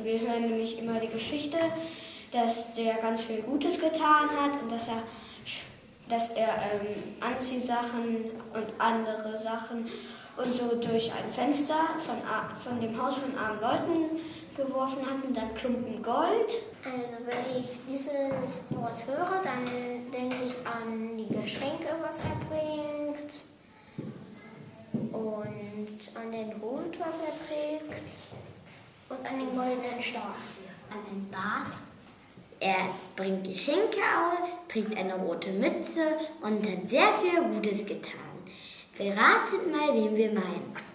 Wir hören nämlich immer die Geschichte, dass der ganz viel Gutes getan hat und dass er, dass er ähm, Anziehsachen und andere Sachen und so durch ein Fenster von, von dem Haus von armen Leuten geworfen hat und dann Klumpen Gold. Also wenn ich dieses Wort höre, dann denke ich an die Geschenke, was er bringt und an den Hut, was er trägt an den goldenen Stab. An den Bart. Er bringt Geschenke aus, trägt eine rote Mütze und hat sehr viel Gutes getan. Beratet mal, wen wir meinen.